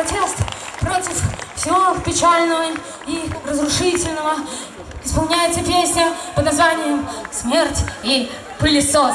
протест против всего печального и разрушительного исполняется песня под названием «Смерть и пылесос».